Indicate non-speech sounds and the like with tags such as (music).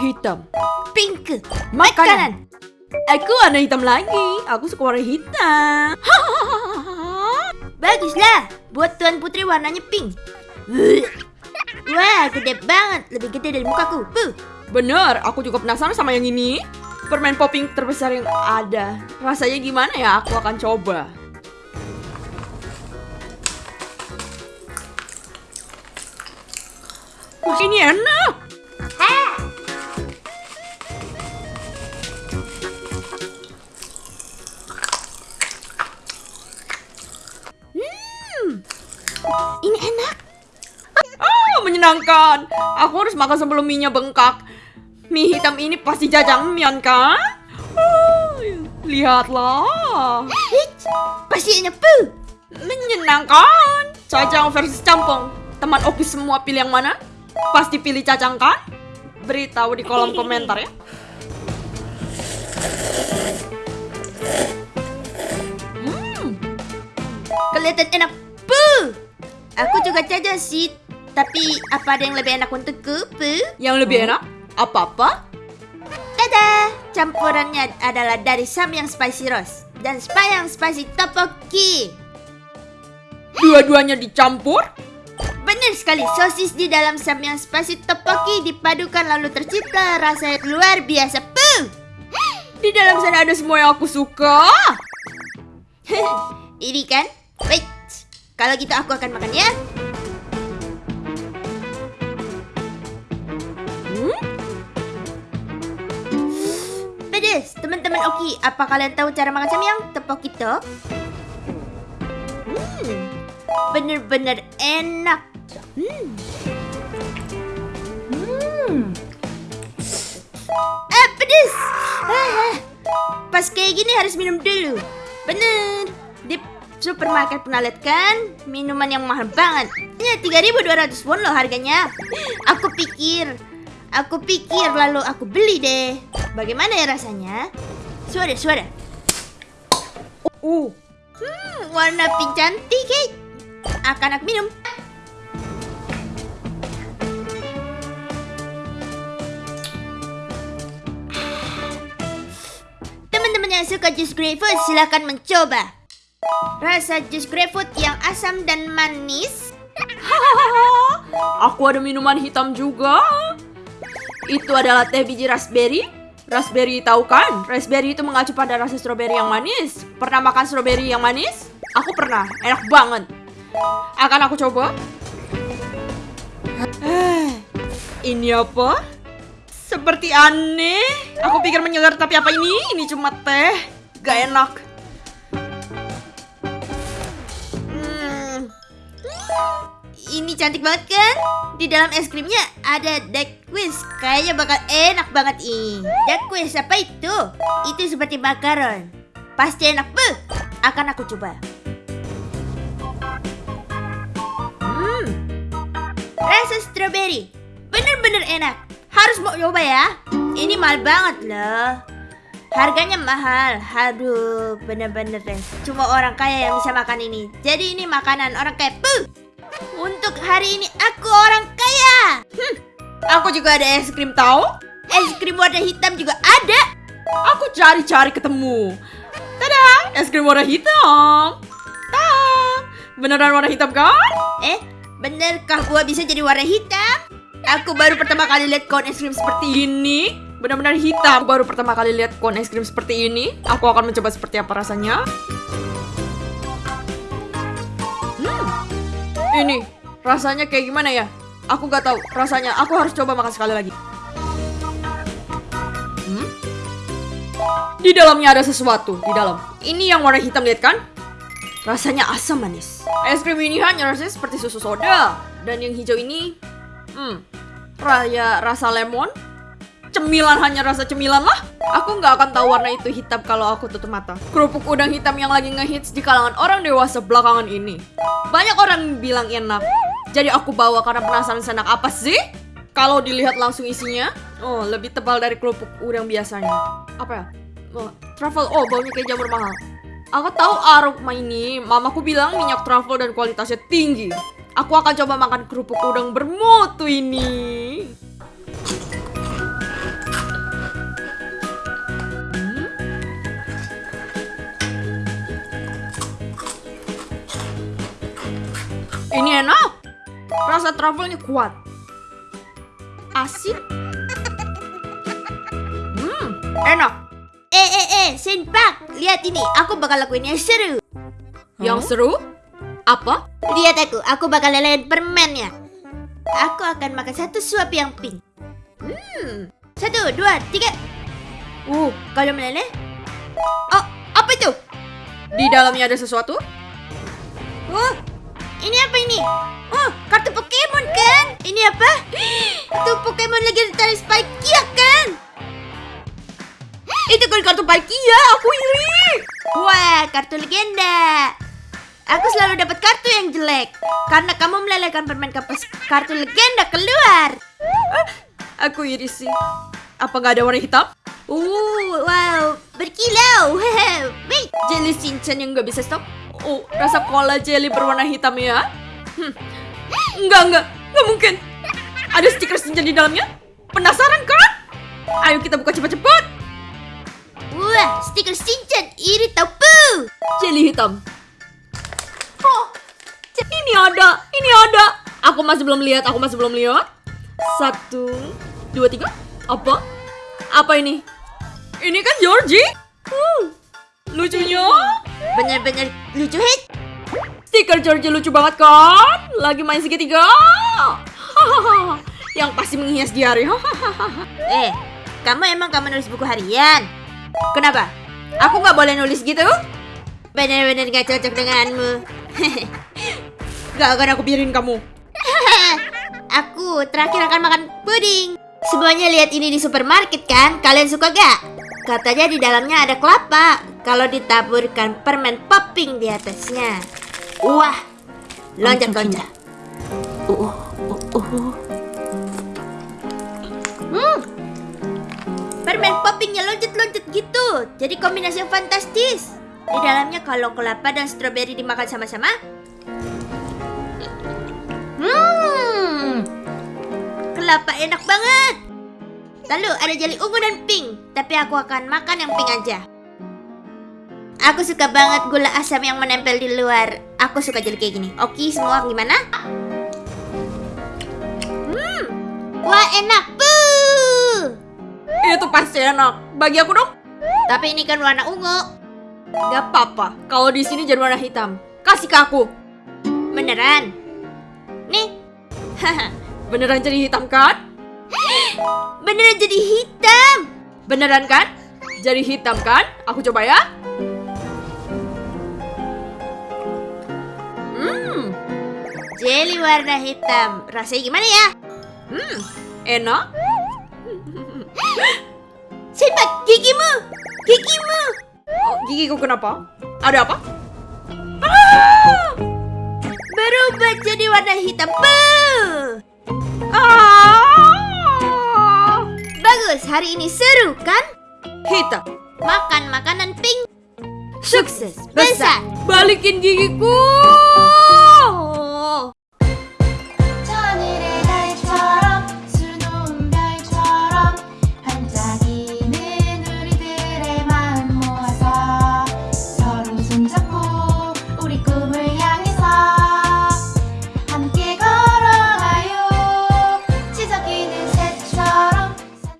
Hitam. Pink. Makanan. Aku warna hitam lagi. Aku suka warna hitam. (laughs) Baguslah. Buat Tuan Putri warnanya pink. (laughs) Wah, gede banget. Lebih gede dari mukaku. Puh. Bener, aku juga penasaran sama yang ini. Permen popping terbesar yang ada. Rasanya gimana ya? Aku akan coba. Wah, ini enak. Menyenangkan. Aku harus makan sebelum mie-nya bengkak. Mie hitam ini pasti jajangmyeon kan? Lihatlah. Pasti enak. Menyenangkan. Cacang versus campong. Teman Oki semua pilih yang mana? Pasti pilih cacang kan? Beritahu di kolom komentar ya. Kelihatan enak. Puh. Aku juga caca sih. Tapi apa ada yang lebih enak untukku? Puh. Yang lebih enak? Apa-apa? Tada! Campurannya adalah dari Samyang Spicy Roast dan Spayang Spicy Tteokbokki. Dua-duanya dicampur? Benar sekali, sosis di dalam Samyang Spicy Tteokbokki dipadukan lalu tercipta rasa yang luar biasa. Puh! Di dalam sana ada semua yang aku suka. (laughs) Ini kan? Wait, kalau gitu aku akan makan ya. Teman-teman Oki, apa kalian tahu cara makan samyang itu? Hmm, bener-bener enak. Hmm. Hmm. Eh, pedes. Ah, pas kayak gini harus minum dulu. Bener. Di supermarket pernah lihat kan? Minuman yang mahal banget. Ya, 3200 won loh harganya. Aku pikir, aku pikir lalu aku beli deh. Bagaimana ya rasanya? Suara, suara. Uh, Hmm, warna pink cantik. Akan aku minum. Teman-teman yang suka jus grapefruit silahkan mencoba. Rasa jus grapefruit yang asam dan manis. (laughs) aku ada minuman hitam juga. Itu adalah teh biji raspberry. Raspberry tahu kan? Raspberry itu mengacu pada rasa stroberi yang manis. Pernah makan stroberi yang manis? Aku pernah, enak banget. Akan aku coba. (sighs) Ini apa? Seperti aneh. Aku pikir menyegar tapi apa ini? Ini cuma teh. Gak enak. Ini cantik banget kan? Di dalam es krimnya ada duck quiz. Kayaknya bakal enak banget ini. Duck quiz apa itu? Itu seperti makaron. Pasti enak buh. Akan aku coba. Hmm. Rasa strawberry. Bener-bener enak. Harus mau coba ya. Ini mahal banget loh. Harganya mahal. Aduh, bener-bener deh. Cuma orang kaya yang bisa makan ini. Jadi ini makanan orang kaya. Puh. Untuk hari ini aku orang kaya. Hmm, Aku juga ada es krim tahu? Es krim warna hitam juga ada. Aku cari-cari ketemu. Tada, es krim warna hitam. Tada, beneran warna hitam kan? Eh, benerkah gua bisa jadi warna hitam? Aku baru pertama kali lihat kon es krim seperti ini. Benar-benar hitam. Aku baru pertama kali lihat kon es krim seperti ini. Aku akan mencoba seperti apa rasanya. Hmm, ini rasanya kayak gimana ya? Aku gak tahu rasanya. Aku harus coba makan sekali lagi. Hmm? Di dalamnya ada sesuatu di dalam. Ini yang warna hitam lihat kan? Rasanya asam manis. Es krim ini hanya rasanya seperti susu soda. Dan yang hijau ini, hmm, raya rasa lemon. Cemilan hanya rasa cemilan lah. Aku nggak akan tahu warna itu hitam kalau aku tutup mata. Kerupuk udang hitam yang lagi ngehits di kalangan orang dewasa belakangan ini. Banyak orang bilang enak. Jadi aku bawa karena penasaran senang apa sih? Kalau dilihat langsung isinya, oh lebih tebal dari kerupuk udang biasanya. Apa ya? Oh, truffle, oh baunya kayak jamur mahal. Aku tahu aroma ini, mamaku bilang minyak travel dan kualitasnya tinggi. Aku akan coba makan kerupuk udang bermutu ini. Hmm? Ini enak. Rasa truffle-nya kuat. Asin. Hmm, enak. Eh eh eh, Senpak, lihat ini, aku bakal lakuin yang seru. Yang seru? Apa? Lihat aku, aku bakal lelehin permennya. Aku akan makan satu suap yang pink. Hmm, satu, dua, tiga. Uh, kalau meleleh. Oh, apa itu? Di dalamnya ada sesuatu? Oh, ini apa ini? Oh, kan? Ini apa? Itu Pokemon legendaris Palkia kan? Itu kan kartu Palkia, aku iri. Wah, kartu legenda. Aku selalu dapat kartu yang jelek karena kamu melelehkan permen kapas kartu legenda keluar. Aku iri sih. Apa nggak ada warna hitam? Uh, wow, berkilau. (laughs) Wait, Jelly Shinchan yang nggak bisa stop? Oh, rasa cola jelly berwarna hitam ya? Hmm. Enggak, enggak, enggak mungkin. Ada stiker Shinchan di dalamnya? Penasaran kan? Ayo kita buka cepat-cepat. wah, stiker Shinchan iri tau pu. Jelly hitam. Oh, ini ada, ini ada. Aku masih belum lihat, aku masih belum lihat. Satu, dua, tiga. Apa? Apa ini? Ini kan Georgie. Uh, lucunya. Bener-bener lucu hit. Stiker Georgie lucu banget kan? Lagi main segitiga. (laughs) Yang pasti menghias di hari. (laughs) Eh, kamu emang kamu nulis buku harian? Kenapa? Aku nggak boleh nulis gitu? Bener-bener gak cocok denganmu. (laughs) Gak akan aku biarin kamu. Aku terakhir akan makan puding. Semuanya lihat ini di supermarket kan? Kalian suka gak? Katanya di dalamnya ada kelapa. Kalau ditaburkan permen popping di atasnya. Wah, loncat-loncat. Hmm, permen poppingnya loncat-loncat gitu. Jadi kombinasi yang fantastis. Di dalamnya kalau kelapa dan stroberi dimakan sama-sama. Hmm, kelapa enak banget. Lalu ada jeli ungu dan pink, tapi aku akan makan yang pink aja. Aku suka banget gula asam yang menempel di luar. Aku suka jeli kayak gini. Oke, semua gimana? Wah enak puh. Itu pasti enak. Bagi aku dong. Tapi ini kan warna ungu. Gak apa-apa. Kalau di sini jadi warna hitam. Kasih ke aku. Beneran? Nih, (laughs) Beneran jadi hitam kan? (gasps) beneran jadi hitam. Beneran kan? Jadi hitam kan? Aku coba ya. Hmm, Jelly warna hitam. Rasanya gimana ya? Hmm, enak. (gasps) Sipak gigimu, gigimu. Oh, gigiku kenapa? Ada apa? Ah! Berubah jadi warna hitam. Ah! Bagus, hari ini seru kan? Hitam. Makan makanan pink. Sukses besar. Balikin gigiku.